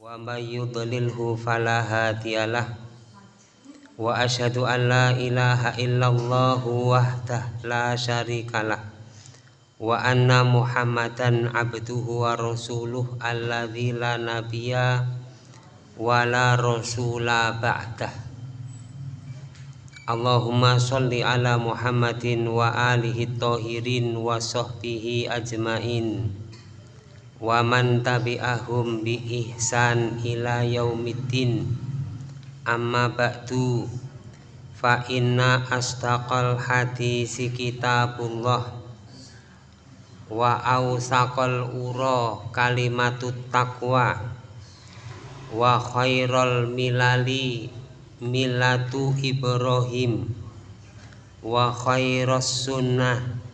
wa may yudlilhu fala hadiyalah. Wa asyhadu an la ilaha illallah wahdah la syarikalah. Wa anna muhammadan abduhu wa rasuluh alladzi la nabiyya wa la rasula ba'dah. Allahumma sholli ala Muhammadin wa alihi tahirin wa sahbihi ajmain wa man tabi'ahum bi ihsan ila yaumiddin. Amma ba'du fa inna astaqal hadisi kitabullah wa awsaqal ura kalimatut taqwa wa khairal milali milatu Ibrahim wa khairas sunnah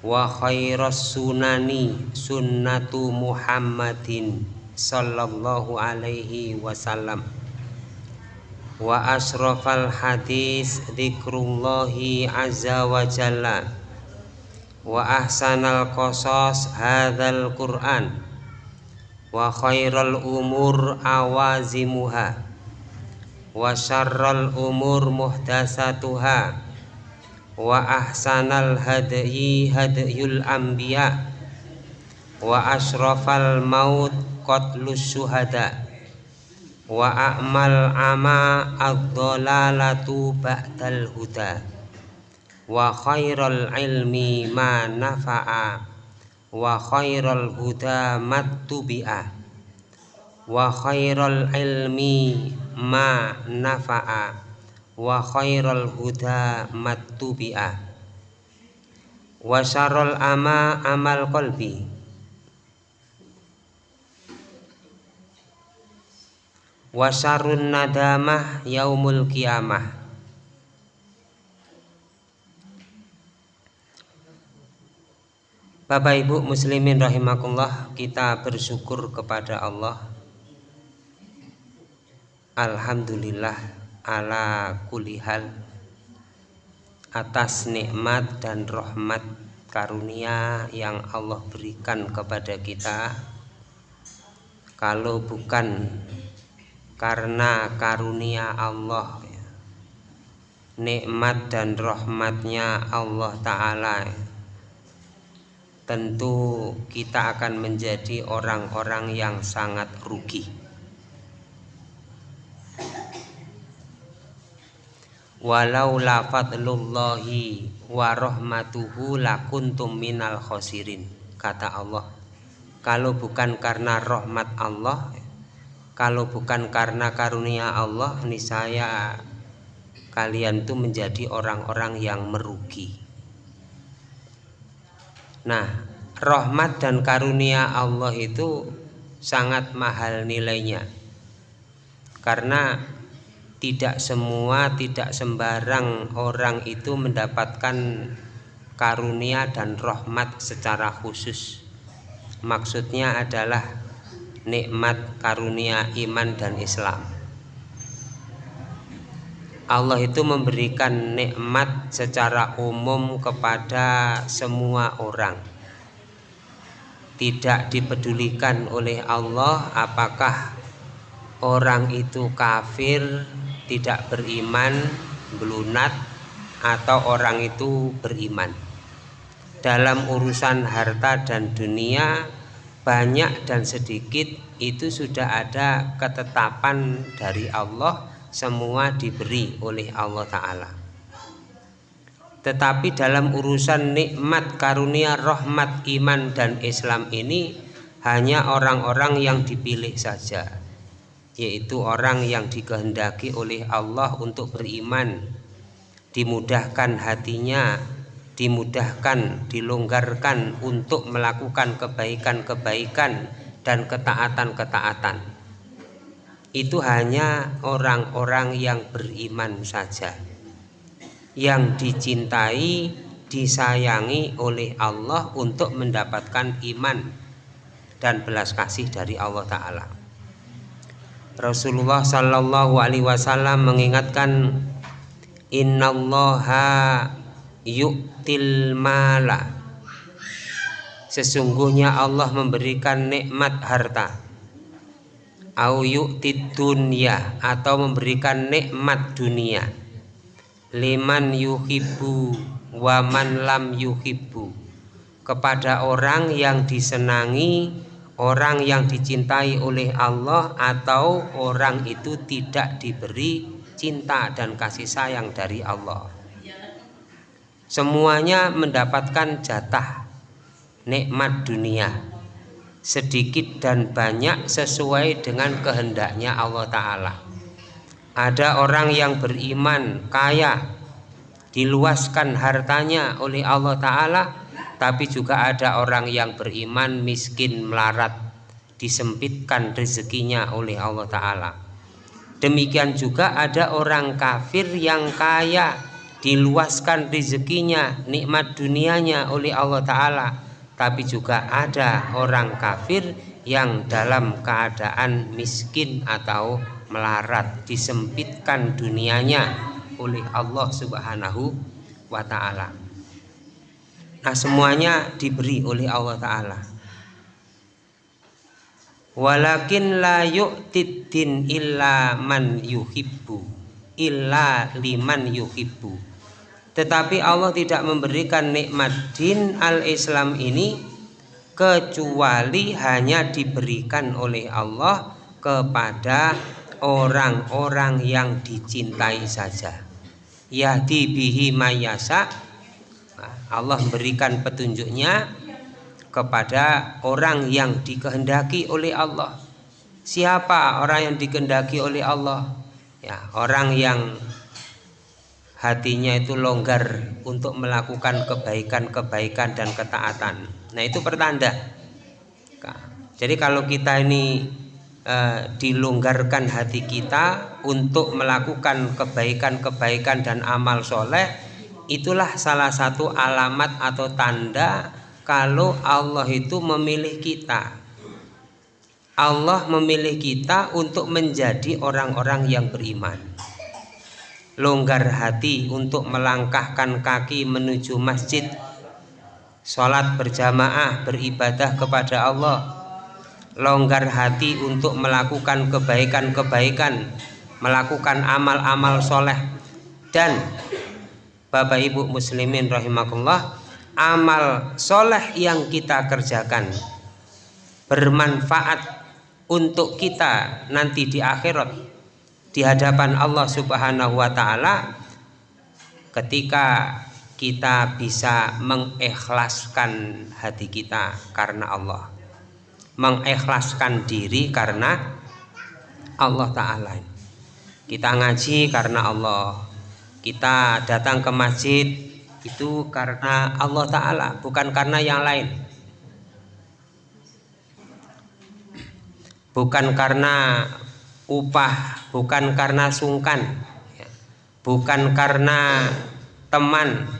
wa khairas sunani sunnatu Muhammadin sallallahu alaihi wasallam. Wa asrafal hadis dzikrullahi azza wa jalla. Wa ahsanal qasas hadzal qur'an. Wa khairal umur awazimuha. Wa syarral umur muhdasatuha wa ahsanal hadyi hadyul anbiya. Wa ashrafal maut qatlus syuhada wa a'mal ama ad-dhalalatu ba'dal huda. Wa khairal ilmi ma nafa'a. Wa khairal huda mattubi'a. Wa khairal ilmi ma nafa'a wa khairal huda mattubi'a. Wa syarrul ama amal qalbi. Wa syarrun nadamah yaumul qiyamah. Bapak Ibu muslimin rahimakumullah kita bersyukur kepada Allah. Alhamdulillah ala kulihal atas nikmat dan rahmat karunia yang Allah berikan kepada kita. Kalau bukan karena karunia Allah nikmat dan rahmatnya Allah Ta'ala tentu kita akan menjadi orang-orang yang sangat rugi walau la fadlullahi wa rahmatuhu lakuntum minal khosirin kata Allah. Kalau bukan karena rahmat Allah kalau bukan karena karunia Allah niscaya kalian tuh menjadi orang-orang yang merugi. Nah rahmat dan karunia Allah itu sangat mahal nilainya. Karena tidak semua tidak sembarang orang itu mendapatkan karunia dan rahmat secara khusus. Maksudnya adalah nikmat karunia iman dan Islam. Allah itu memberikan nikmat secara umum kepada semua orang. Tidak dipedulikan oleh Allah apakah orang itu kafir tidak beriman belunat atau orang itu beriman. Dalam urusan harta dan dunia banyak dan sedikit itu sudah ada ketetapan dari Allah semua diberi oleh Allah Ta'ala. Tetapi dalam urusan nikmat karunia rahmat iman dan Islam ini hanya orang-orang yang dipilih saja yaitu orang yang dikehendaki oleh Allah untuk beriman dimudahkan hatinya dimudahkan dilonggarkan untuk melakukan kebaikan-kebaikan dan ketaatan-ketaatan. Itu hanya orang-orang yang beriman saja yang dicintai disayangi oleh Allah untuk mendapatkan iman dan belas kasih dari Allah Ta'ala Rasulullah Shallallahu Alaihi Wasallam mengingatkan Innallaha yu'til mala. Sesungguhnya Allah memberikan nikmat harta. Au yu'tid dunya atau memberikan nikmat dunia. Liman yuhibbu wa man lam yuhibbu. Kepada orang yang disenangi orang yang dicintai oleh Allah atau orang itu tidak diberi cinta dan kasih sayang dari Allah. Semuanya mendapatkan jatah nikmat dunia sedikit dan banyak sesuai dengan kehendaknya Allah Ta'ala. Ada orang yang beriman kaya diluaskan hartanya oleh Allah Ta'ala tapi juga ada orang yang beriman miskin melarat disempitkan rezekinya oleh Allah Ta'ala demikian juga ada orang kafir yang kaya diluaskan rezekinya nikmat dunianya oleh Allah Ta'ala tapi juga ada orang kafir yang dalam keadaan miskin atau melarat disempitkan dunianya oleh Allah Subhanahu wa taala. Nah, semuanya diberi oleh Allah taala. Walakin la yu'tiddin illa man yuhibbu illa liman yuhibbu tetapi Allah tidak memberikan nikmat din al-Islam ini kecuali hanya diberikan oleh Allah kepada orang-orang yang dicintai saja. Yahdi bihi mayasa Allah memberikan petunjuknya kepada orang yang dikehendaki oleh Allah. Siapa orang yang dikehendaki oleh Allah? Ya, orang yang hatinya itu longgar untuk melakukan kebaikan-kebaikan dan ketaatan. Nah, itu pertanda. Jadi kalau kita ini e, dilonggarkan hati kita untuk melakukan kebaikan-kebaikan dan amal soleh, itulah salah satu alamat atau tanda kalau Allah itu memilih kita. Allah memilih kita untuk menjadi orang-orang yang beriman. Longgar hati untuk melangkahkan kaki menuju masjid. Sholat berjamaah beribadah kepada Allah. Longgar hati untuk melakukan kebaikan-kebaikan melakukan amal-amal soleh. Dan Bapak Ibu muslimin rahimakumullah amal soleh yang kita kerjakan bermanfaat untuk kita nanti di akhirat di hadapan Allah Subhanahu wa taala ketika kita bisa mengikhlaskan hati kita karena Allah mengikhlaskan diri karena Allah taala. Kita ngaji karena Allah kita datang ke masjid itu karena Allah taala bukan karena yang lain. Bukan karena upah bukan karena sungkan ya. bukan karena teman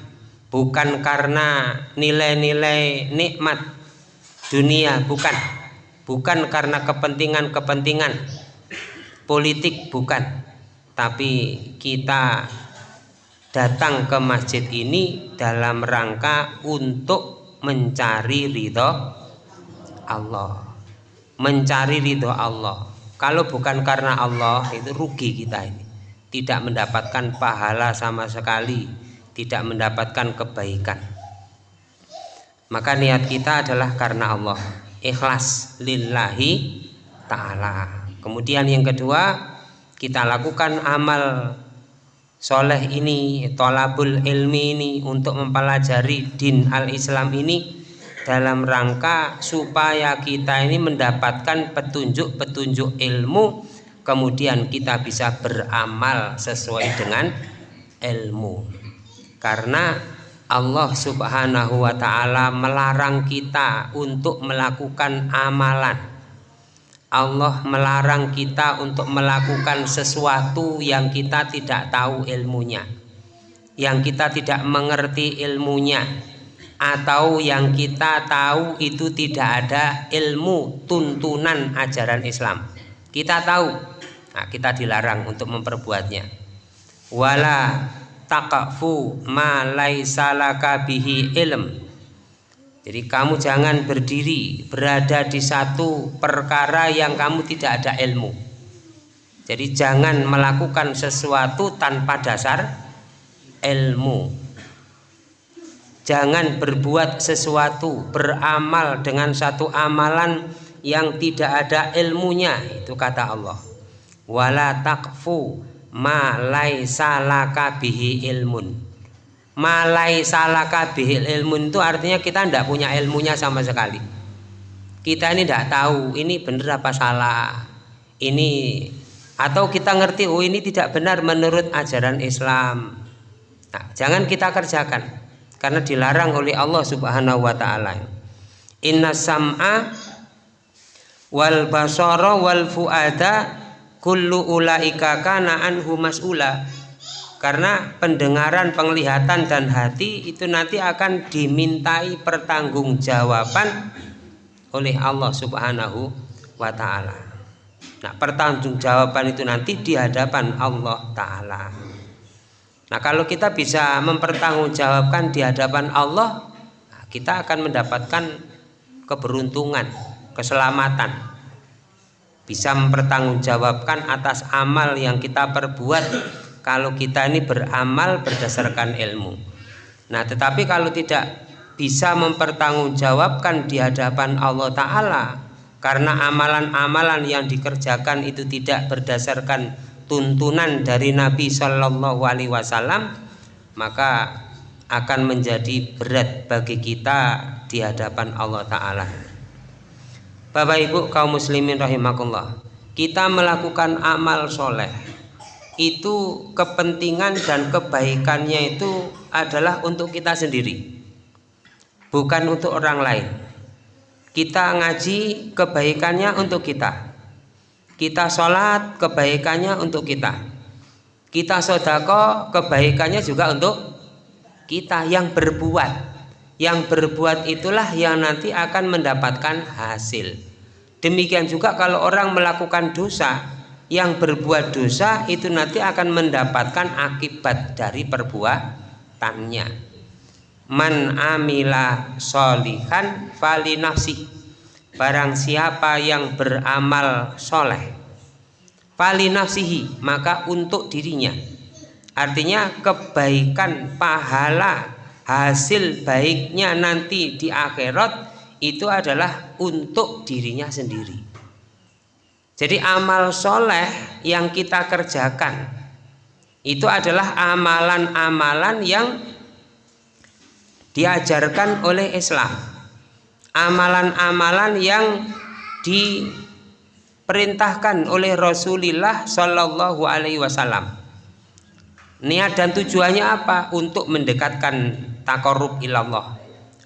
bukan karena nilai-nilai nikmat dunia bukan. Bukan karena kepentingan-kepentingan. Politik bukan. Tapi kita datang ke masjid ini dalam rangka untuk mencari ridho Allah mencari ridho Allah kalau bukan karena Allah itu rugi kita ini. Tidak mendapatkan pahala sama sekali, tidak mendapatkan kebaikan. Maka niat kita adalah karena Allah, ikhlas lillahi taala. Kemudian yang kedua, kita lakukan amal soleh ini, tolabul ilmi ini untuk mempelajari din al-Islam ini dalam rangka supaya kita ini mendapatkan petunjuk-petunjuk ilmu kemudian kita bisa beramal sesuai dengan ilmu. Karena Allah subhanahu wa ta'ala melarang kita untuk melakukan amalan Allah melarang kita untuk melakukan sesuatu yang kita tidak tahu ilmunya. Yang kita tidak mengerti ilmunya. Atau yang kita tahu itu tidak ada ilmu tuntunan ajaran Islam. Kita tahu. Nah, kita dilarang untuk memperbuatnya. Wala taqafu ma laisa ilm jadi kamu jangan berdiri berada di satu perkara yang kamu tidak ada ilmu. Jadi jangan melakukan sesuatu tanpa dasar ilmu. Jangan berbuat sesuatu beramal dengan satu amalan yang tidak ada ilmunya itu kata Allah. Wala takfu ma ilmun ma laisa laka bihi ilmun itu artinya kita tidak punya ilmunya sama sekali. Kita ini tidak tahu ini benar apa salah. Ini atau kita ngerti oh ini tidak benar menurut ajaran Islam. Nah, jangan kita kerjakan karena dilarang oleh Allah Subhanahu wa taala. Inna sam'a wal basara wal fuada kullu ulaika kana anhu mas'ula karena pendengaran, penglihatan dan hati itu nanti akan dimintai pertanggungjawaban oleh Allah Subhanahu wa taala. Nah, pertanggungjawaban itu nanti di hadapan Allah taala. Nah, kalau kita bisa mempertanggungjawabkan di hadapan Allah, nah, kita akan mendapatkan keberuntungan keselamatan bisa mempertanggungjawabkan atas amal yang kita perbuat kalau kita ini beramal berdasarkan ilmu. Nah tetapi kalau tidak bisa mempertanggungjawabkan di hadapan Allah Ta'ala karena amalan-amalan yang dikerjakan itu tidak berdasarkan tuntunan dari Nabi Shallallahu Alaihi Wasallam maka akan menjadi berat bagi kita di hadapan Allah Ta'ala. Bapak Ibu kaum muslimin rahimakumullah kita melakukan amal soleh itu kepentingan dan kebaikannya itu adalah untuk kita sendiri bukan untuk orang lain. Kita ngaji kebaikannya untuk kita. Kita sholat kebaikannya untuk kita. Kita sodako kebaikannya juga untuk kita. Yang berbuat yang berbuat itulah yang nanti akan mendapatkan hasil. Demikian juga kalau orang melakukan dosa yang berbuat dosa itu nanti akan mendapatkan akibat dari perbuatannya. Man amila solihan fali nafsi. Barang siapa yang beramal soleh fali nafsihi maka untuk dirinya. Artinya kebaikan pahala hasil baiknya nanti di akhirat itu adalah untuk dirinya sendiri jadi amal soleh yang kita kerjakan itu adalah amalan-amalan yang diajarkan oleh Islam. Amalan-amalan yang diperintahkan oleh Rasulullah Shallallahu Alaihi Wasallam. Niat dan tujuannya apa? Untuk mendekatkan takorub ilallah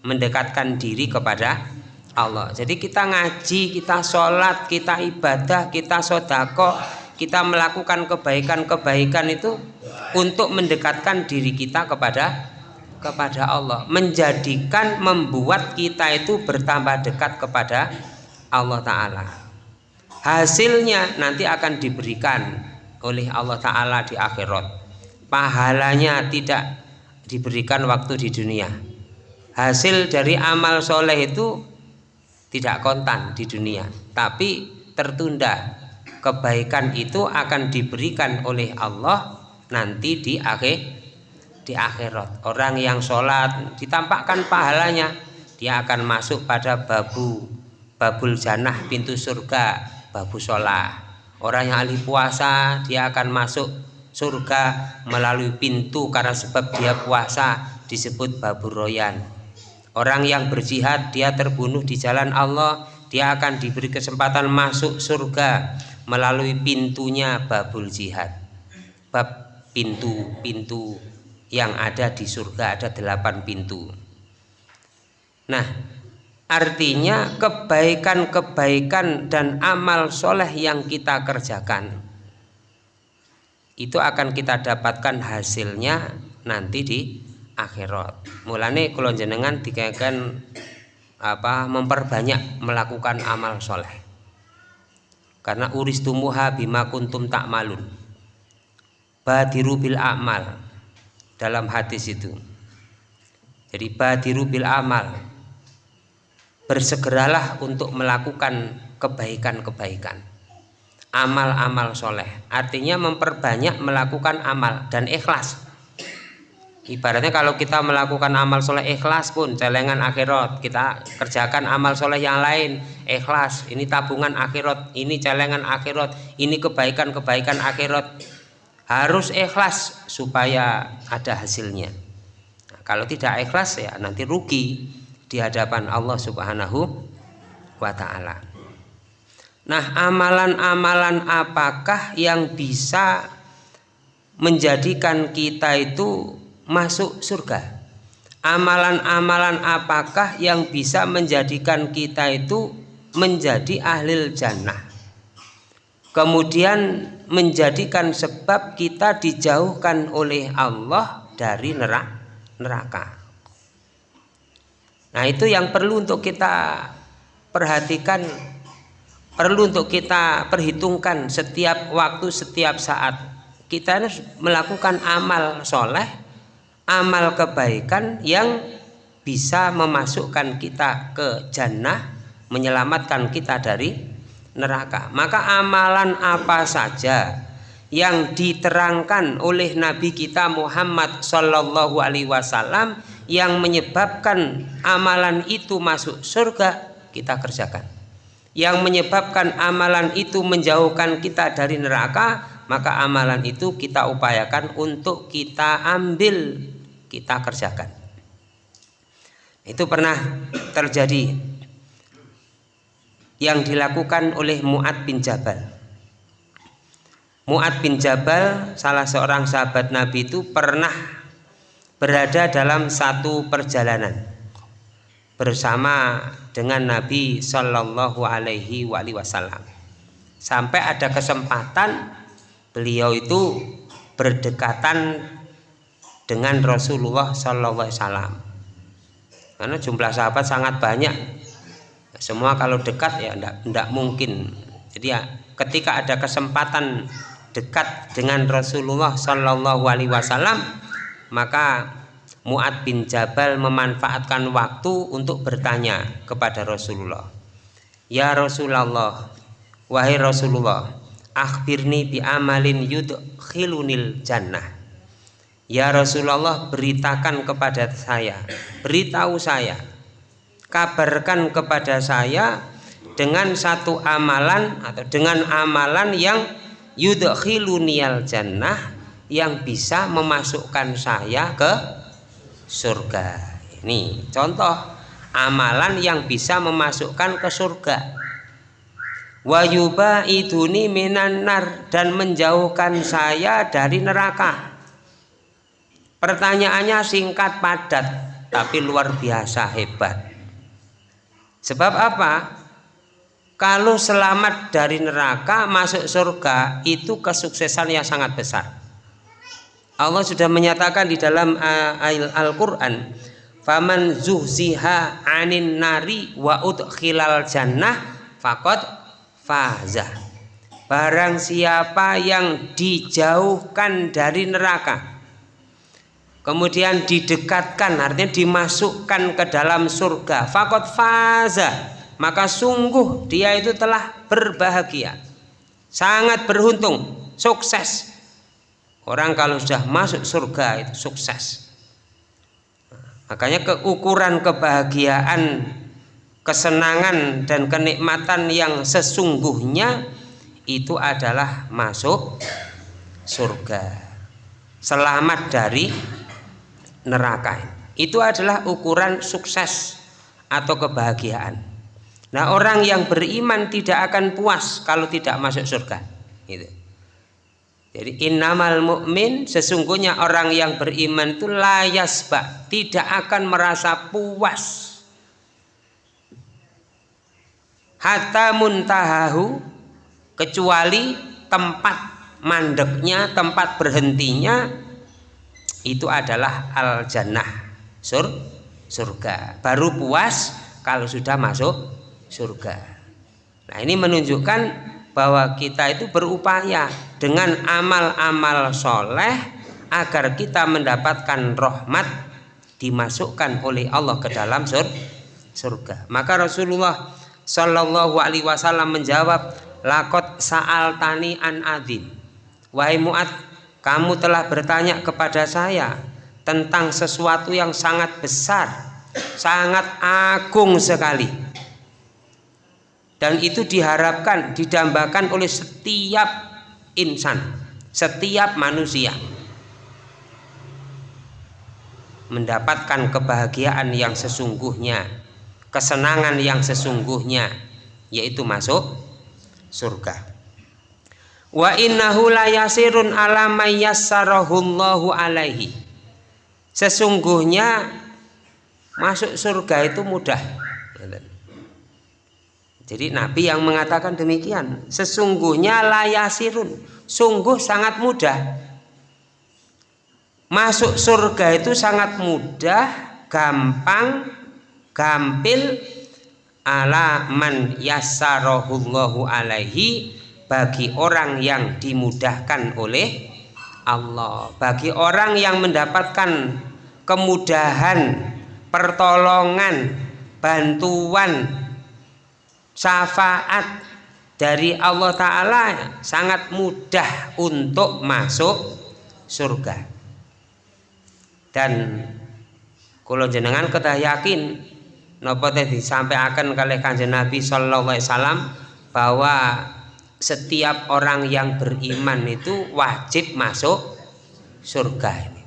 mendekatkan diri kepada Allah. Jadi kita ngaji kita sholat kita ibadah kita sodako kita melakukan kebaikan-kebaikan itu untuk mendekatkan diri kita kepada kepada Allah. Menjadikan membuat kita itu bertambah dekat kepada Allah Ta'ala. Hasilnya nanti akan diberikan oleh Allah Ta'ala di akhirat. Pahalanya tidak diberikan waktu di dunia. Hasil dari amal soleh itu tidak kontan di dunia. Tapi tertunda. Kebaikan itu akan diberikan oleh Allah nanti di akhir di akhirat. Orang yang sholat ditampakkan pahalanya dia akan masuk pada babu babul janah pintu surga babu sholat. Orang yang ahli puasa dia akan masuk surga melalui pintu karena sebab dia puasa disebut babur royan orang yang berjihad dia terbunuh di jalan Allah dia akan diberi kesempatan masuk surga melalui pintunya babul jihad. Bab pintu-pintu yang ada di surga ada delapan pintu. Nah artinya kebaikan-kebaikan dan amal soleh yang kita kerjakan itu akan kita dapatkan hasilnya nanti di akhirat. Mulane kalau jenengan dikaitkan apa memperbanyak melakukan amal soleh. Karena uris tumuha bima kuntum tak malun. Badiru bil amal dalam hadis itu. Jadi badiru bil amal bersegeralah untuk melakukan kebaikan-kebaikan. Amal-amal soleh artinya memperbanyak melakukan amal dan ikhlas ibaratnya kalau kita melakukan amal soleh ikhlas pun celengan akhirat. Kita kerjakan amal soleh yang lain ikhlas. Ini tabungan akhirat ini celengan akhirat ini kebaikan-kebaikan akhirat. Harus ikhlas supaya ada hasilnya. Nah, kalau tidak ikhlas ya nanti rugi di hadapan Allah Subhanahu wa taala. Nah, amalan-amalan apakah yang bisa menjadikan kita itu masuk surga? Amalan-amalan apakah yang bisa menjadikan kita itu menjadi ahli jannah? Kemudian menjadikan sebab kita dijauhkan oleh Allah dari neraka. Nah itu yang perlu untuk kita perhatikan Perlu untuk kita perhitungkan setiap waktu, setiap saat Kita harus melakukan amal soleh Amal kebaikan yang bisa memasukkan kita ke jannah Menyelamatkan kita dari neraka. Maka amalan apa saja yang diterangkan oleh Nabi kita Muhammad Sallallahu Alaihi Wasallam yang menyebabkan amalan itu masuk surga kita kerjakan. Yang menyebabkan amalan itu menjauhkan kita dari neraka maka amalan itu kita upayakan untuk kita ambil kita kerjakan. Itu pernah terjadi. Yang dilakukan oleh Mu'ad bin Jabal. Mu'ad bin Jabal salah seorang sahabat Nabi itu pernah berada dalam satu perjalanan bersama dengan Nabi Shallallahu Alaihi Wasallam. Sampai ada kesempatan beliau itu berdekatan dengan Rasulullah Wasallam. Karena jumlah sahabat sangat banyak. Semua kalau dekat ya tidak mungkin. Jadi ya ketika ada kesempatan dekat dengan Rasulullah Shallallahu Alaihi Wasallam maka Mu'ad bin Jabal memanfaatkan waktu untuk bertanya kepada Rasulullah Ya Rasulullah Wahai Rasulullah Akhbirni bi amalin yudkhilunil jannah. Ya Rasulullah beritakan kepada saya Beritahu saya Kabarkan kepada saya Dengan satu amalan Atau dengan amalan yang Yudkhilunil jannah yang bisa memasukkan saya ke surga. Ini contoh amalan yang bisa memasukkan ke surga wayuba iduni minanar dan menjauhkan saya dari neraka. Pertanyaannya singkat padat tapi luar biasa hebat. Sebab apa? Kalau selamat dari neraka masuk surga itu kesuksesan yang sangat besar. Allah sudah menyatakan di dalam Al-Qur'an faman zuhziha anin nari wa udkhilal jannah faqad faza barang siapa yang dijauhkan dari neraka kemudian didekatkan artinya dimasukkan ke dalam surga faqad faza maka sungguh dia itu telah berbahagia sangat beruntung sukses Orang kalau sudah masuk surga itu sukses. Makanya keukuran kebahagiaan, kesenangan dan kenikmatan yang sesungguhnya itu adalah masuk surga. Selamat dari neraka. Itu adalah ukuran sukses atau kebahagiaan. Nah, orang yang beriman tidak akan puas kalau tidak masuk surga. Gitu. Jadi innamal mukmin sesungguhnya orang yang beriman itu layasba tidak akan merasa puas. Hatta muntahahu kecuali tempat mandeknya, tempat berhentinya itu adalah al jannah sur surga. Baru puas kalau sudah masuk surga. Nah, ini menunjukkan bahwa kita itu berupaya dengan amal-amal soleh agar kita mendapatkan rahmat dimasukkan oleh Allah ke dalam sur surga. Maka Rasulullah Shallallahu Alaihi Wasallam menjawab, lakot saal tani an adim. Wahai Muad, kamu telah bertanya kepada saya tentang sesuatu yang sangat besar, sangat agung sekali. Dan itu diharapkan, didambakan oleh setiap insan, setiap manusia mendapatkan kebahagiaan yang sesungguhnya, kesenangan yang sesungguhnya, yaitu masuk surga. Wa innahu layasirun ala alaihi. Sesungguhnya masuk surga itu mudah. Jadi Nabi yang mengatakan demikian, sesungguhnya layasirun, sungguh sangat mudah masuk surga itu sangat mudah gampang gampil ala man alaihi bagi orang yang dimudahkan oleh Allah. Bagi orang yang mendapatkan kemudahan pertolongan bantuan syafaat dari Allah Ta'ala sangat mudah untuk masuk surga. Dan kalau jenengan kita yakin napa teh disampaikan kali kanjeng Nabi sallallahu alaihi wasallam bahwa setiap orang yang beriman itu wajib masuk surga ini.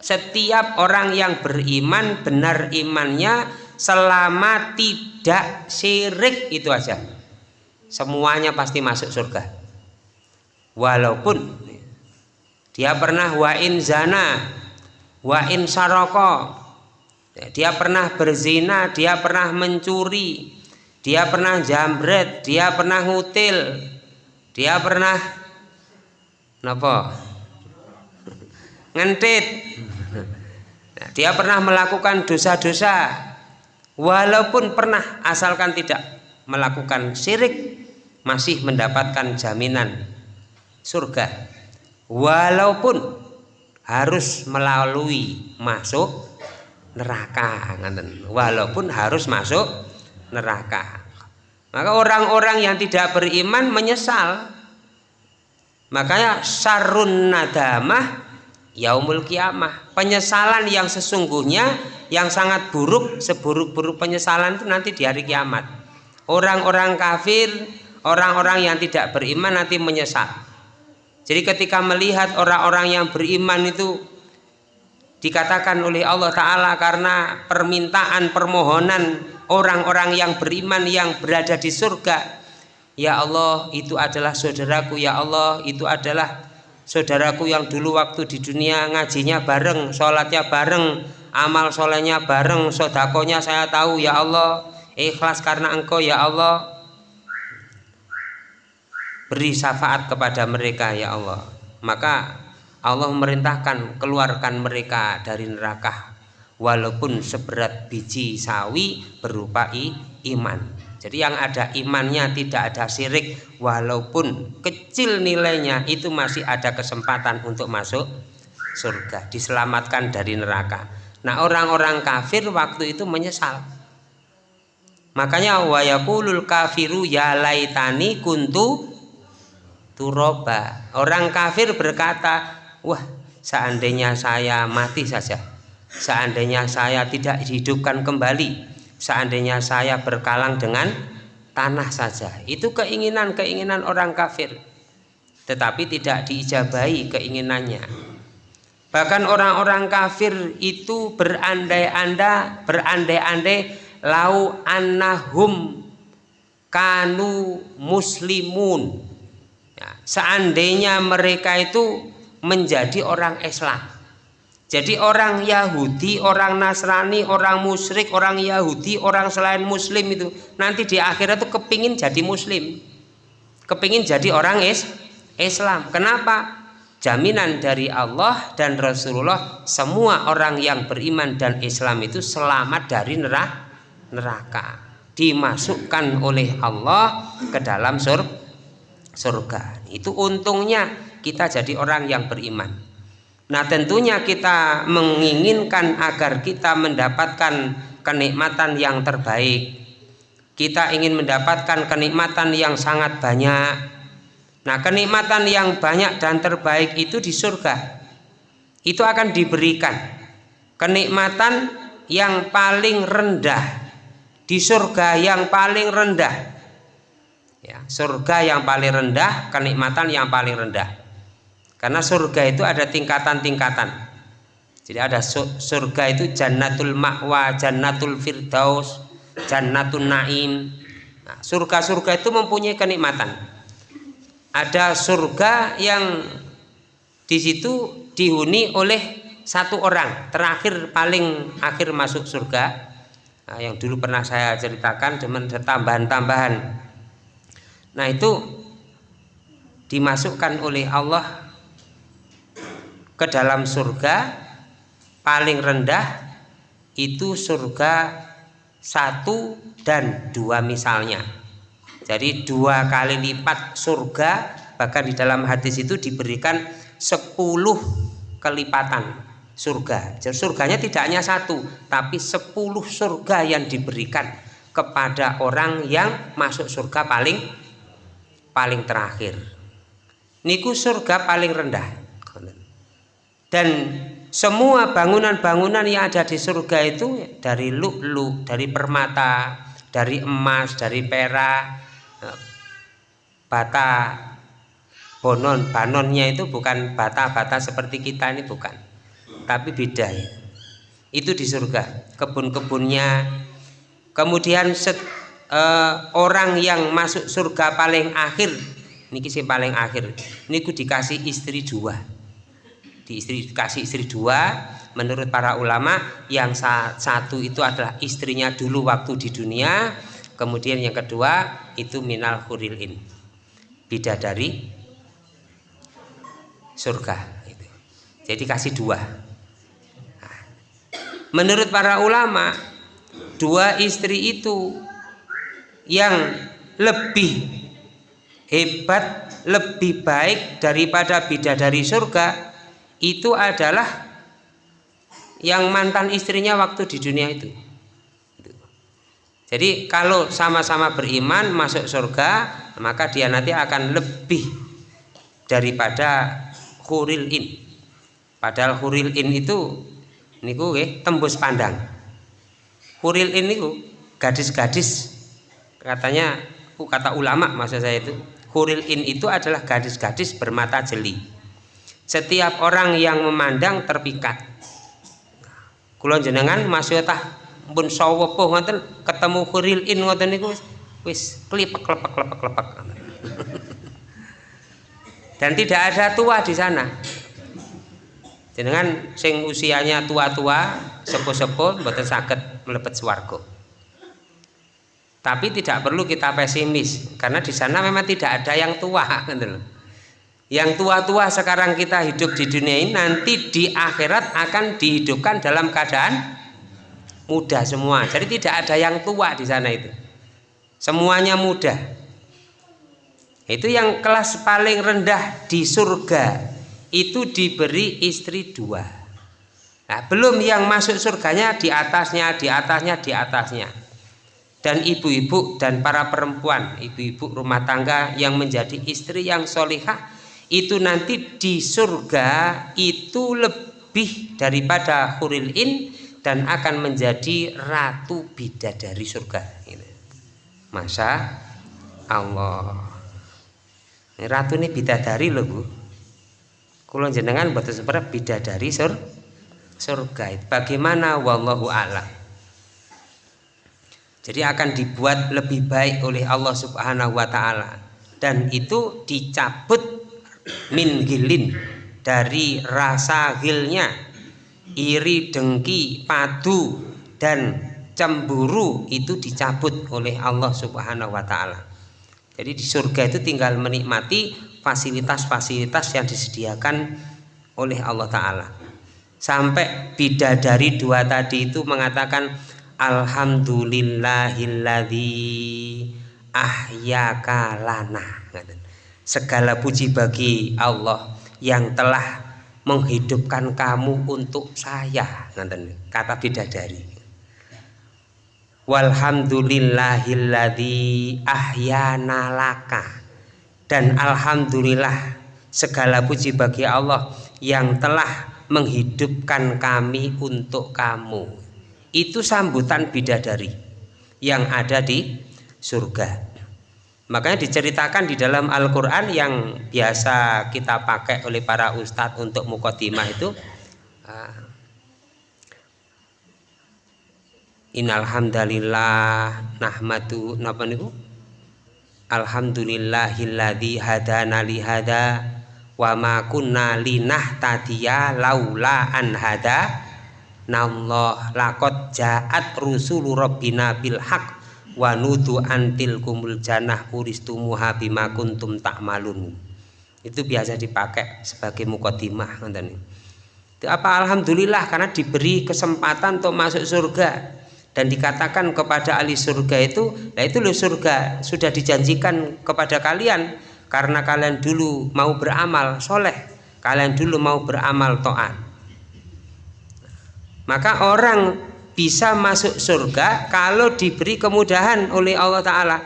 Setiap orang yang beriman benar imannya selama tidak syirik itu aja. Semuanya pasti masuk surga. Walaupun dia pernah wain zana wa in saroko dia pernah berzina dia pernah mencuri dia pernah jambret dia pernah ngutil dia pernah napa? Ngentit. Dia pernah melakukan dosa-dosa walaupun pernah asalkan tidak melakukan syirik masih mendapatkan jaminan surga. Walaupun harus melalui masuk neraka walaupun harus masuk neraka. Maka orang-orang yang tidak beriman menyesal. Makanya sarun nadamah yaumul kiamah. Penyesalan yang sesungguhnya yang sangat buruk seburuk-buruk penyesalan itu nanti di hari kiamat. Orang-orang kafir orang-orang yang tidak beriman nanti menyesal. Jadi ketika melihat orang-orang yang beriman itu dikatakan oleh Allah Ta'ala karena permintaan permohonan orang-orang yang beriman yang berada di surga. Ya Allah itu adalah saudaraku. Ya Allah itu adalah saudaraku yang dulu waktu di dunia ngajinya bareng sholatnya bareng amal solehnya bareng sodakonya saya tahu. Ya Allah ikhlas karena engkau Ya Allah. Beri syafaat kepada mereka ya Allah. Maka Allah memerintahkan keluarkan mereka dari neraka. Walaupun seberat biji sawi berupa iman. Jadi yang ada imannya tidak ada syirik. Walaupun kecil nilainya itu masih ada kesempatan untuk masuk surga. Diselamatkan dari neraka. Nah orang-orang kafir waktu itu menyesal. Makanya wayakulul kafiru ya laitani kuntu turoba. Orang kafir berkata wah seandainya saya mati saja seandainya saya tidak dihidupkan kembali seandainya saya berkalang dengan tanah saja itu keinginan-keinginan orang kafir. Tetapi tidak diijabahi keinginannya. Bahkan orang-orang kafir itu berandai-andai berandai-andai lau annahum kanu muslimun. Seandainya mereka itu menjadi orang Islam jadi orang Yahudi, orang Nasrani, orang musyrik, orang Yahudi, orang selain Muslim itu nanti di akhirat itu kepingin jadi Muslim, kepingin jadi orang is Islam. Kenapa? Jaminan dari Allah dan Rasulullah semua orang yang beriman dan Islam itu selamat dari neraka, dimasukkan oleh Allah ke dalam surga surga. Itu untungnya kita jadi orang yang beriman. Nah, tentunya kita menginginkan agar kita mendapatkan kenikmatan yang terbaik. Kita ingin mendapatkan kenikmatan yang sangat banyak. Nah kenikmatan yang banyak dan terbaik itu di surga. Itu akan diberikan kenikmatan yang paling rendah di surga yang paling rendah. Ya surga yang paling rendah kenikmatan yang paling rendah karena surga itu ada tingkatan-tingkatan. Jadi ada surga itu jannatul ma'wa jannatul firdaus jannatul naim. Nah, surga-surga itu mempunyai kenikmatan. Ada surga yang di situ dihuni oleh satu orang terakhir paling akhir masuk surga. Nah, yang dulu pernah saya ceritakan dengan tambahan-tambahan. Nah itu dimasukkan oleh Allah ke dalam surga paling rendah itu surga satu dan dua misalnya jadi dua kali lipat surga bahkan di dalam hadis itu diberikan sepuluh kelipatan surga. Jadi surganya tidak hanya satu, tapi sepuluh surga yang diberikan kepada orang yang masuk surga paling paling terakhir. Niku surga paling rendah. Dan semua bangunan-bangunan yang ada di surga itu dari lu'lu, dari permata, dari emas, dari perak, eh, bata bonon, banonnya itu bukan bata-bata seperti kita ini bukan tapi beda ya. Itu di surga, kebun-kebunnya. Kemudian set, uh, orang yang masuk surga paling akhir, niki sih paling akhir. Niku dikasih istri dua. Di istri dikasih istri dua, menurut para ulama yang satu itu adalah istrinya dulu waktu di dunia, kemudian yang kedua itu minal hurilin. Bidadari surga jadi kasih dua menurut para ulama dua istri itu yang lebih hebat lebih baik daripada bidadari surga itu adalah yang mantan istrinya waktu di dunia itu. Jadi kalau sama-sama beriman masuk surga maka dia nanti akan lebih daripada huril in. Padahal huril in itu niku nggih tembus pandang. Huril ini niku gadis-gadis. Katanya kata ulama maksud saya itu huril in itu adalah gadis-gadis bermata jeli setiap orang yang memandang terpikat. Kulon jenengan masih tah pun sawepuh ngoten ketemu huril in ngoten niku wis klepek klepek klepek klepek. Dan tidak ada tua di sana. Jenengan sing usianya tua-tua sepuh-sepuh mboten saged mlebet swarga. Tapi tidak perlu kita pesimis karena di sana memang tidak ada yang tua gitu yang tua-tua sekarang kita hidup di dunia ini nanti di akhirat akan dihidupkan dalam keadaan muda semua. Jadi tidak ada yang tua di sana itu. Semuanya muda. Itu yang kelas paling rendah di surga. Itu diberi istri dua. Nah belum yang masuk surganya di atasnya di atasnya di atasnya. Dan ibu-ibu dan para perempuan ibu-ibu rumah tangga yang menjadi istri yang solihah itu nanti di surga itu lebih daripada huril in dan akan menjadi ratu bidadari surga. Masa Allah. Ratu ini bidadari loh bu. Kulon jenengan buat seperti bidadari sur surga bagaimana? Wallahu a'lam. Jadi akan dibuat lebih baik oleh Allah subhanahu wa ta'ala. Dan itu dicabut min gilin dari rasa gilnya iri dengki padu dan cemburu itu dicabut oleh Allah subhanahu wa ta'ala. Jadi di surga itu tinggal menikmati fasilitas-fasilitas yang disediakan oleh Allah Ta'ala. Sampai bidadari dua tadi itu mengatakan Alhamdulillahilladzi ahyaka lana segala puji bagi Allah yang telah menghidupkan kamu untuk saya kata bidadari. Walhamdulillahilladzi ahyana laka. Dan alhamdulillah segala puji bagi Allah yang telah menghidupkan kami untuk kamu. Itu sambutan bidadari yang ada di surga makanya diceritakan di dalam Al-Quran yang biasa kita pakai oleh para ustadz untuk mukotimah itu ah, Innalhamdalillah nahmadu napa niku? Alhamdulillahilladzi hadana li hada wa ma kunna linahtadiya laula an hada nallah laqad ja'at rusulu rabbina bil haq wa nudu antil kumul janah uristumuha bima kuntum ta'malun. Itu biasa dipakai sebagai mukodimah ngoten itu apa? Alhamdulillah karena diberi kesempatan untuk masuk surga. Dan dikatakan kepada ahli surga itu nah itu loh surga sudah dijanjikan kepada kalian. Karena kalian dulu mau beramal soleh kalian dulu mau beramal to'at maka orang bisa masuk surga kalau diberi kemudahan oleh Allah Ta'ala.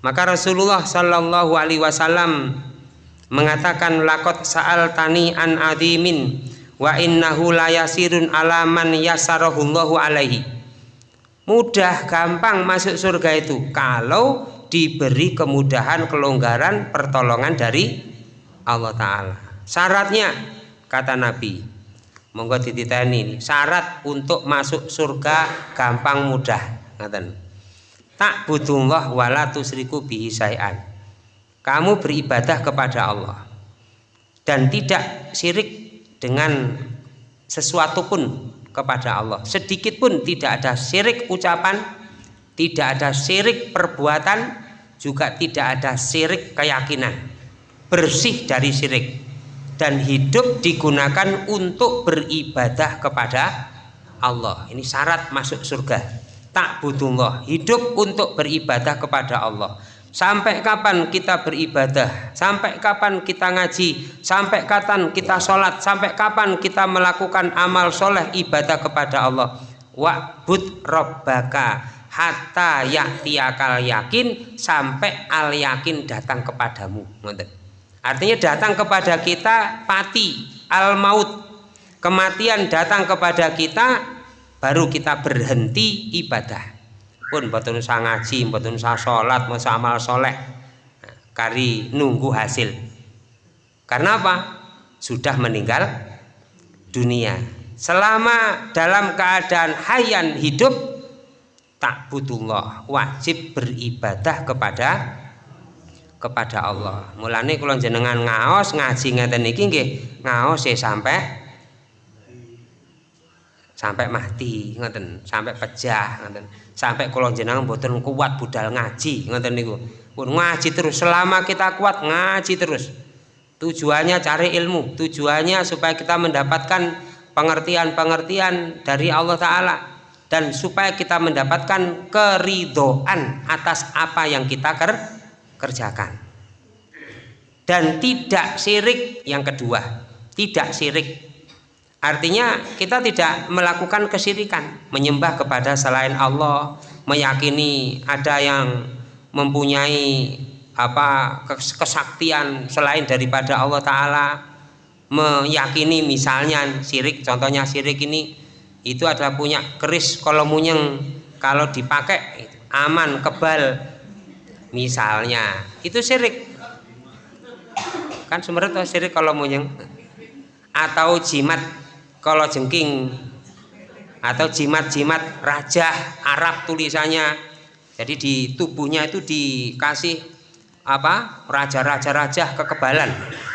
Maka Rasulullah Shallallahu Alaihi Wasallam mengatakan lakot saal tani an adimin wa innahu layasirun alaman yasarahullahu alaihi. Mudah gampang masuk surga itu kalau diberi kemudahan kelonggaran pertolongan dari Allah Ta'ala. Syaratnya kata Nabi monggo ini syarat untuk masuk surga gampang mudah. Ngaten. Tak butuhullah wala tusriku bihi sayan kamu beribadah kepada Allah. Dan tidak syirik dengan sesuatu pun kepada Allah. Sedikit pun tidak ada syirik ucapan tidak ada syirik perbuatan juga tidak ada syirik keyakinan. Bersih dari syirik dan hidup digunakan untuk beribadah kepada Allah ini syarat masuk surga tak butuh hidup untuk beribadah kepada Allah Sampai kapan kita beribadah? Sampai kapan kita ngaji? Sampai kapan kita sholat? Sampai kapan kita melakukan amal soleh ibadah kepada Allah? Wa'bud robbaka hatta yaktiyakal yakin sampai al yakin datang kepadamu. Artinya datang kepada kita pati al maut kematian datang kepada kita baru kita berhenti ibadah. Pun mboten usah ngaji mboten usah sholat masa amal soleh. Kari nunggu hasil. Karena apa? Sudah meninggal dunia. Selama dalam keadaan hayan hidup tak butuh wajib beribadah kepada kepada Allah. Mulane kalau jenengan ngaos ngaji ngeten iki nggih ngaos ya sampai sampai mati ngoten sampai pecah ngoten. Sampai kalau jenengan mboten kuat budal ngaji ngoten niku. Pun ngaji terus selama kita kuat ngaji terus. Tujuannya cari ilmu tujuannya supaya kita mendapatkan pengertian-pengertian dari Allah Ta'ala dan supaya kita mendapatkan keridoan atas apa yang kita ker kerjakan. Dan tidak sirik yang kedua. Tidak sirik Artinya kita tidak melakukan kesirikan, menyembah kepada selain Allah, meyakini ada yang mempunyai apa kesaktian selain daripada Allah taala, meyakini misalnya sirik, contohnya sirik ini itu adalah punya keris kalau munyeng kalau dipakai aman kebal misalnya itu sirik kan sebenarnya sirik kalau munyeng atau jimat kalau jengking atau jimat-jimat raja Arab tulisannya. Jadi di tubuhnya itu dikasih apa? Raja-raja raja kekebalan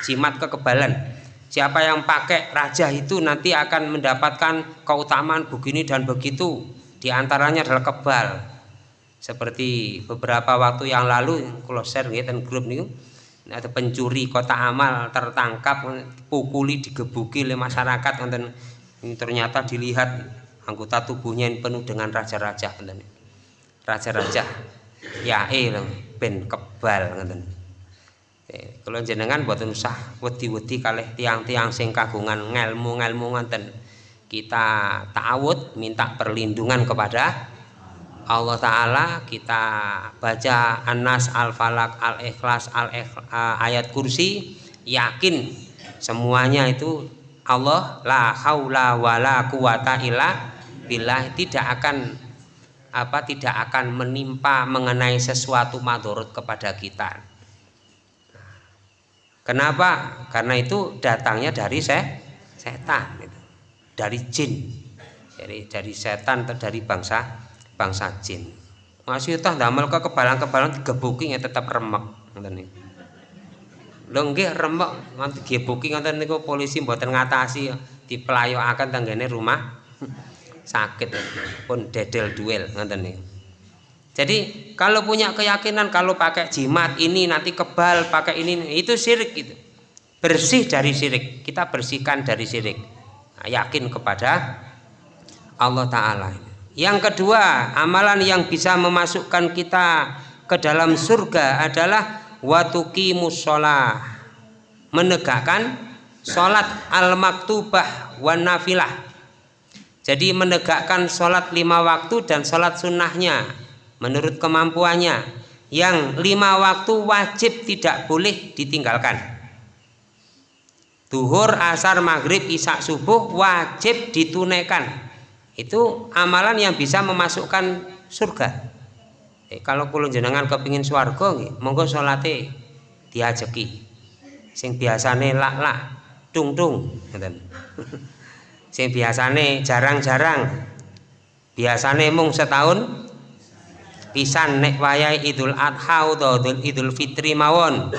jimat kekebalan. Siapa yang pakai raja itu nanti akan mendapatkan keutamaan begini dan begitu. Di antaranya adalah kebal seperti beberapa waktu yang lalu kalau share dan grup nih ada pencuri kota amal tertangkap pukuli digebuki oleh masyarakat ini ternyata dilihat anggota tubuhnya yang penuh dengan raja-raja raja-raja ya eh ben kebal eh, kalau jenengan buat usah wedi-wedi kalih tiang-tiang sing kagungan ngelmu-ngelmu ngoten kita ta'awud minta perlindungan kepada Allah Ta'ala kita baca An-Nas, Al-Falak, Al-Ikhlas, Al ayat kursi yakin semuanya itu Allah la haula wala quwata illa billah tidak akan apa tidak akan menimpa mengenai sesuatu madorot kepada kita. Kenapa? Karena itu datangnya dari se setan dari jin. Dari dari setan atau dari bangsa bangsa jin. Masih tah damel ke kebalan-kebalan digebuki ya tetap remek ngoten niku. Lho nggih remek nganti gebuki ngoten niku polisi mboten ngatasi dipelayokaken tanggane rumah sakit pun dedel duel ngoten niku. Jadi kalau punya keyakinan kalau pakai jimat ini nanti kebal pakai ini itu syirik gitu. Bersih dari syirik kita bersihkan dari syirik. Nah, yakin kepada Allah Ta'ala yang kedua, amalan yang bisa memasukkan kita ke dalam surga adalah watuki musola, menegakkan sholat al-maktubah wan nafilah. Jadi menegakkan sholat lima waktu dan sholat sunnahnya menurut kemampuannya. Yang lima waktu wajib tidak boleh ditinggalkan. Duhur, asar, maghrib, isak, subuh wajib ditunaikan itu amalan yang bisa memasukkan surga. Eh, kalau kulo jenengan kepingin swarga monggo salate diajeki. Sing biasane lak lak tung tung sing biasane jarang-jarang biasane mung setahun pisan nek wayai Idul Adha utawa Idul Fitri mawon.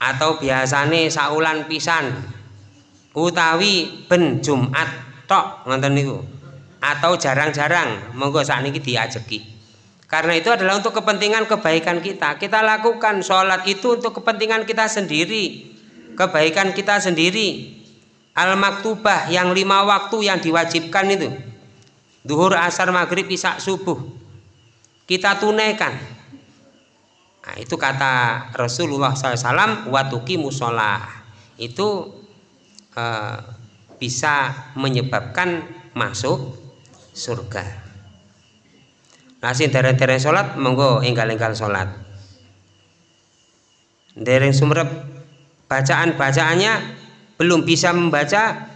Atau biasane saulan pisan utawi ben Jumat tok ngoten niku atau jarang-jarang. Monggo saat ini diajeki. Karena itu adalah untuk kepentingan kebaikan kita. Kita lakukan sholat itu untuk kepentingan kita sendiri. Kebaikan kita sendiri. Al-maktubah yang lima waktu yang diwajibkan itu. Duhur asar maghrib isak subuh. Kita tunaikan. Nah, itu kata Rasulullah SAW watuki musolah itu uh, bisa menyebabkan masuk surga. Nah sing dereng-dereng salat monggo enggal-enggal salat dereng sumrep bacaan-bacaannya belum bisa membaca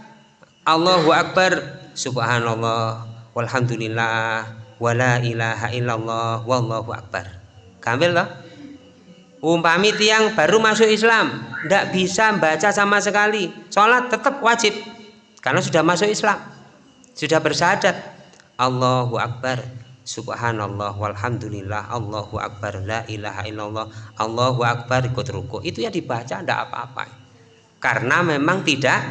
Allahu Akbar subhanallah walhamdulillah wala ilaha illallah wallahu akbar. Gampil loh umpami tiang baru masuk Islam tidak bisa baca sama sekali. Sholat tetap wajib karena sudah masuk Islam sudah bersahadat Allahu Akbar. Subhanallah walhamdulillah Allahu Akbar la ilaha illallah Allahu Akbar ikut ruku. Itu ya dibaca tidak apa-apa. Karena memang tidak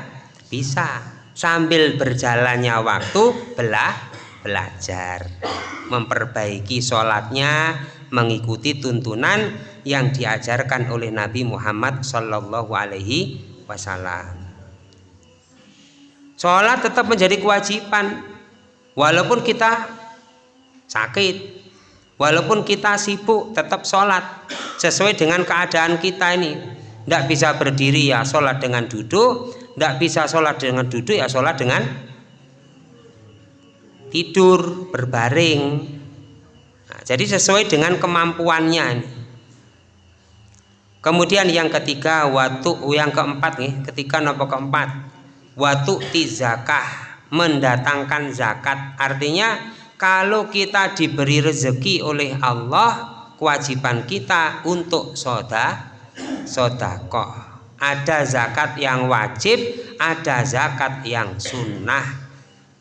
bisa. Sambil berjalannya waktu belah belajar. Memperbaiki sholatnya mengikuti tuntunan yang diajarkan oleh Nabi Muhammad Shallallahu Alaihi Wasallam. Sholat tetap menjadi kewajiban walaupun kita sakit walaupun kita sibuk tetap sholat. Sesuai dengan keadaan kita ini. Tidak bisa berdiri ya sholat dengan duduk. Tidak bisa sholat dengan duduk ya sholat dengan tidur berbaring. Nah, jadi sesuai dengan kemampuannya ini. kemudian yang ketiga waktu yang keempat nih ketika nopo keempat waktu tizakah mendatangkan zakat. Artinya kalau kita diberi rezeki oleh Allah kewajiban kita untuk soda sodakoh. Ada zakat yang wajib ada zakat yang sunnah.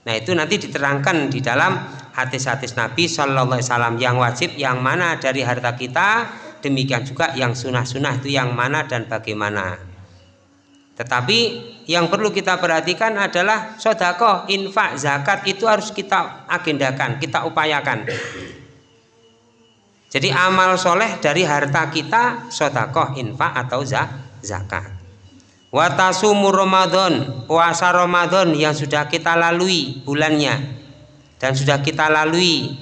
Nah itu nanti diterangkan di dalam hadis-hadis Nabi Shallallahu Alaihi Wasallam. Yang wajib yang mana dari harta kita demikian juga yang sunnah-sunnah itu yang mana dan bagaimana tetapi yang perlu kita perhatikan adalah sodako, infak, zakat itu harus kita agendakan, kita upayakan. Jadi amal soleh dari harta kita sodako, infak atau zakat. Watasumu Ramadan, puasa Ramadan yang sudah kita lalui bulannya dan sudah kita lalui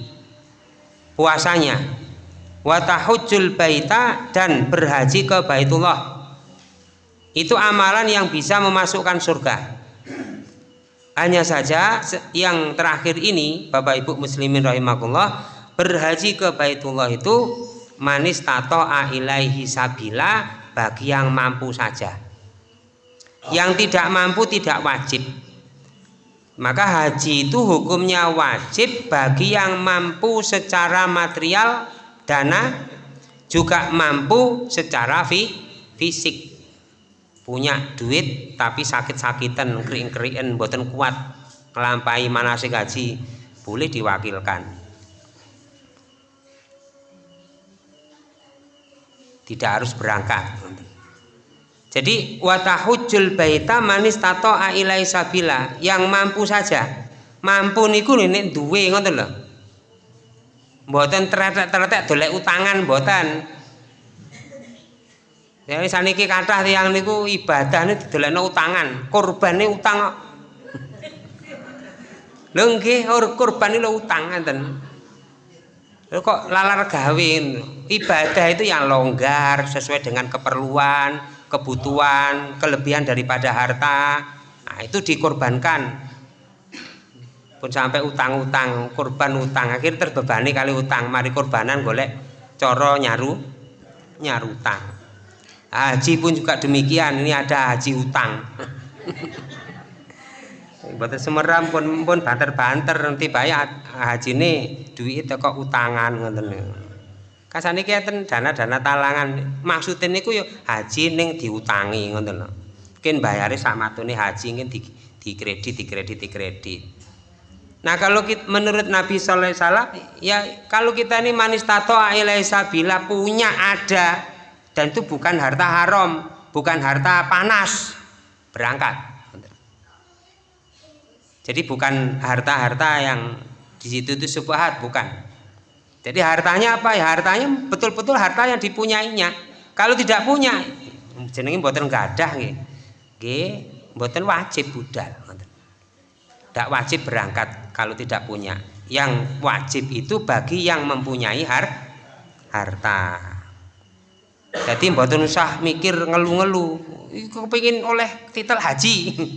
puasanya. Watahujul baita dan berhaji ke Baitullah itu amalan yang bisa memasukkan surga. Hanya saja yang terakhir ini Bapak Ibu muslimin rahimahullah berhaji ke Baitullah itu manis tato ilaihi sabila bagi yang mampu saja. Yang tidak mampu tidak wajib. Maka haji itu hukumnya wajib bagi yang mampu secara material dana juga mampu secara fi, fisik punya duit tapi sakit-sakitan kering-keringen buatan kuat melampai manasik haji boleh diwakilkan. Tidak harus berangkat. Jadi watahujul baita manis tato ailai sabila yang mampu saja. Mampu niku ini duwe ngoten lho. Mboten teretek-teretek dolek utangan mboten Jadi saniki kathah tiyang niku ibadah niku didolekno utangan, kurbane utang kok. Lho nggih, kurban lho utang ngeten kok lalar gawe ibadah itu yang longgar sesuai dengan keperluan kebutuhan kelebihan daripada harta. Nah itu dikorbankan. Pun sampai utang-utang korban utang. Akhir terbebani kali utang. Mari korbanan golek coro nyaru nyaru utang haji pun juga demikian ini ada haji utang Mboten semeram pun pun banter-banter nanti bayar haji ini duit kok utangan ngoten niku. Kasane dana-dana talangan. Maksudnya niku yo haji ning diutangi ngoten lho. Mungkin bayare sak matune haji mungkin di, di kredit, di kredit, di kredit. Nah kalau kita, menurut Nabi Sallallahu Alaihi Wasallam ya kalau kita ini manis tato sabila punya ada dan itu bukan harta haram, bukan harta panas berangkat jadi bukan harta-harta yang di situ itu subhat, bukan. Jadi hartanya apa ya? Hartanya betul-betul harta yang dipunyainya. Kalau tidak punya, jenenge mboten gadah nggih. Nggih, wajib budal. Tidak wajib berangkat kalau tidak punya. Yang wajib itu bagi yang mempunyai har harta. Jadi mboten usah mikir ngeluh-ngeluh. Kepingin oleh titel haji.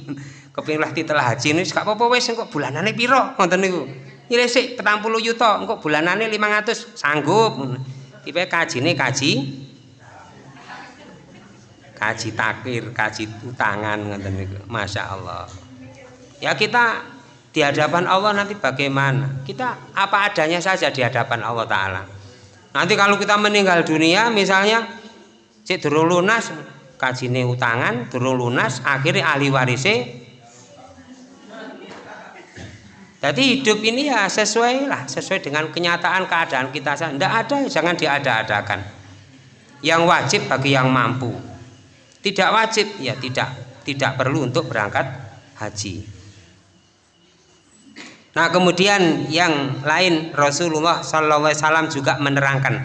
kepengin lah titel haji ini gak apa-apa wis engko bulanane piro? Ngoten niku. Nyilih 40 yuta engko bulanane 500 sanggup. Tipe kajine kaji. Kaji takir kaji utangan ngoten niku. Masya Allah. Ya kita di hadapan Allah nanti bagaimana? Kita apa adanya saja di hadapan Allah Ta'ala. Nanti kalau kita meninggal dunia misalnya cek durung lunas kajine utangan durung lunas akhirnya ahli warisnya jadi hidup ini ya sesuai lah, sesuai dengan kenyataan keadaan kita. Tidak ada, jangan diada-adakan. Yang wajib bagi yang mampu. Tidak wajib, ya tidak, tidak perlu untuk berangkat haji. Nah kemudian yang lain Rasulullah SAW juga menerangkan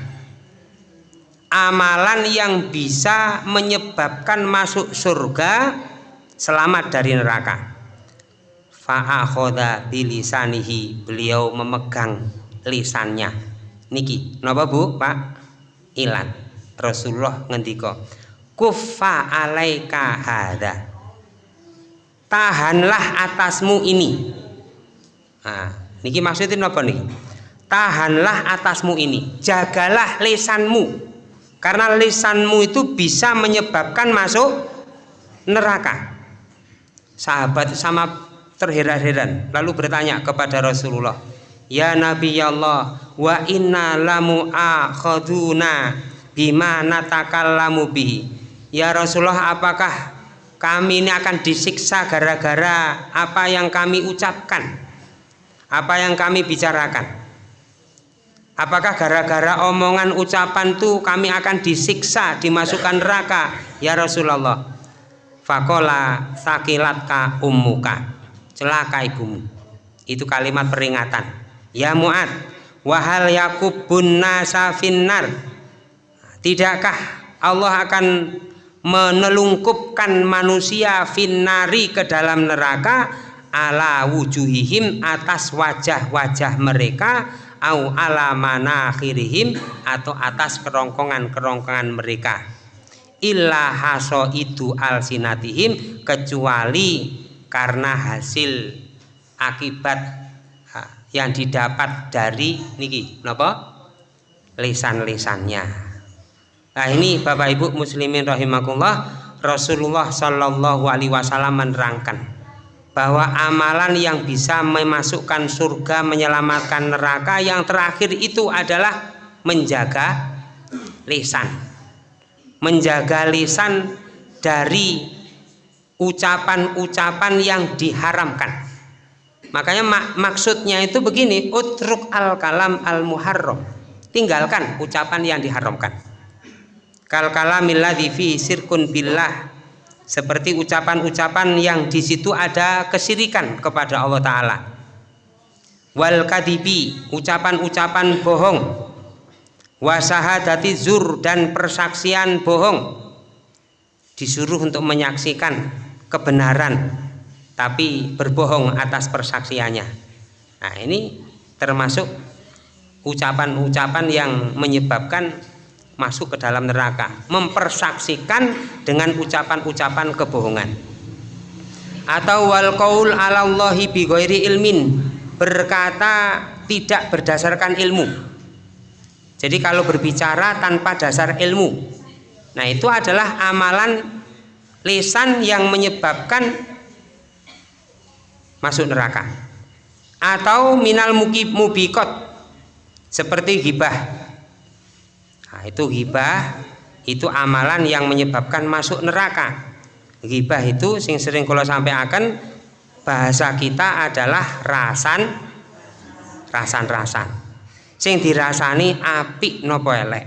amalan yang bisa menyebabkan masuk surga selamat dari neraka. Fa'akhoda bilisanihi beliau memegang lisannya. Niki napa Bu? Pak Ilan. Rasulullah ngendika kufa alaika hadha. Tahanlah atasmu ini. Nah, niki maksudnya napa nih tahanlah atasmu ini jagalah lisanmu karena lisanmu itu bisa menyebabkan masuk neraka. Sahabat sama terheran-heran lalu bertanya kepada Rasulullah Ya Nabi Allah wa inna lamu akhaduna bima natakallamu bihi? Ya Rasulullah apakah kami ini akan disiksa gara-gara apa yang kami ucapkan? Apa yang kami bicarakan apakah gara-gara omongan ucapan itu kami akan disiksa dimasukkan neraka? Ya Rasulullah. Fakola sakilatka ummuka. Celaka ibumu. Itu kalimat peringatan. Ya muat wahal yakubun nasa finnar. Tidakkah Allah akan menelungkupkan manusia finnari ke dalam neraka? Ala wujuhihim atas wajah-wajah mereka au ala manakhirihim atau atas kerongkongan-kerongkongan mereka. Illa haso itu alsinatihim kecuali karena hasil akibat yang didapat dari niki napa? Lisan-lisannya. Nah ini Bapak Ibu muslimin rahimakumullah Rasulullah Shallallahu alaihi wasallam menerangkan bahwa amalan yang bisa memasukkan surga menyelamatkan neraka yang terakhir itu adalah menjaga lisan. Menjaga lisan dari ucapan-ucapan yang diharamkan. Makanya mak maksudnya itu begini utruk al kalam al muharram tinggalkan ucapan yang diharamkan. Kal kalamilladzi fi sirkun billah seperti ucapan-ucapan yang di situ ada kesirikan kepada Allah Ta'ala. Wal kadibi ucapan-ucapan bohong. Wasahadati zur dan persaksian bohong. Disuruh untuk menyaksikan kebenaran tapi berbohong atas persaksiannya. Nah ini termasuk ucapan-ucapan yang menyebabkan masuk ke dalam neraka mempersaksikan dengan ucapan-ucapan kebohongan. Atau wal qaul alallahi bi ilmin berkata tidak berdasarkan ilmu. Jadi kalau berbicara tanpa dasar ilmu nah itu adalah amalan lisan yang menyebabkan masuk neraka. Atau minal mubikot seperti gibah Nah, itu ghibah itu amalan yang menyebabkan masuk neraka. Ghibah itu sing sering kalau sampai akan bahasa kita adalah rasan rasan-rasan. Sing dirasani api nopo elek.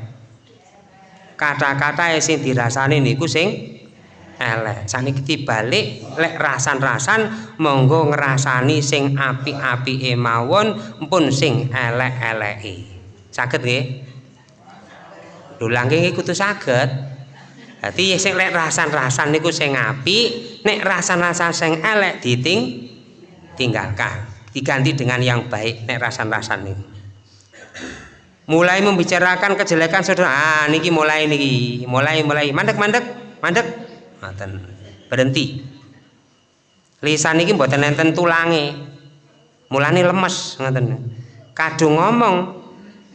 Kata-kata sing dirasani niku sing elek. Saniki balik lek rasan-rasan monggo ngerasani sing api-api emawon pun sing elek-eleki. Saged nggih? Lho langking kudu saged. Dadi sing lek rasan-rasan niku sing apik nek rasan-rasan sing elek diting tinggalkan diganti dengan yang baik nek rasan-rasan niku. Mulai membicarakan kejelekan saudara ah niki mulai niki mulai mulai mandek mandek mandek. Ngoten berhenti. Lisan niki mboten enten tulange mulane lemes ngoten. Kadung ngomong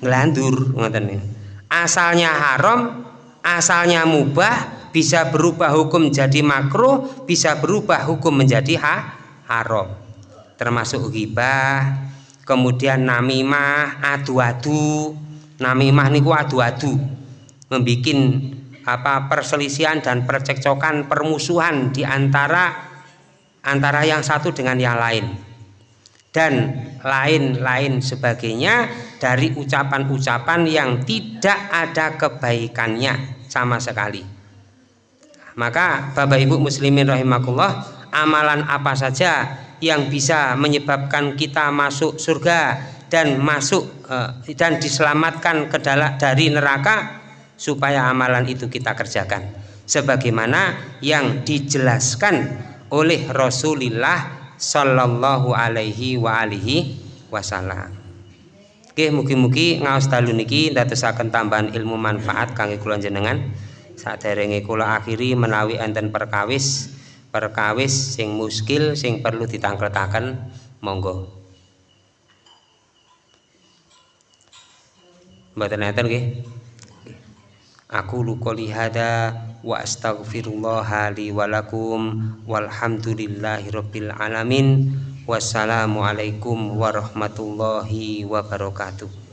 nglandur ngoten asalnya haram asalnya mubah bisa berubah hukum jadi makruh bisa berubah hukum menjadi ha haram. Termasuk ghibah kemudian namimah adu-adu. Namimah niku adu-adu. Membuat apa perselisihan dan percekcokan permusuhan di antara antara yang satu dengan yang lain dan lain-lain sebagainya dari ucapan-ucapan yang tidak ada kebaikannya sama sekali. Maka Bapak Ibu muslimin rahimakumullah amalan apa saja yang bisa menyebabkan kita masuk surga dan masuk eh, dan diselamatkan ke dari neraka supaya amalan itu kita kerjakan. Sebagaimana yang dijelaskan oleh Rasulullah sallallahu alaihi wa alihi wasallam. Oke mugi-mugi ngaos dalu niki ndadosaken tambahan ilmu manfaat kangge kula jenengan saderenge kula akhiri menawi enten perkawis perkawis sing muskil sing perlu ditangkletaken. Monggo. Mboten enten nggih? Aku lukoli hada wa astaghfirullah li walakum walhamdulillahi rabbil alamin. Wassalamualaikum warahmatullahi wabarakatuh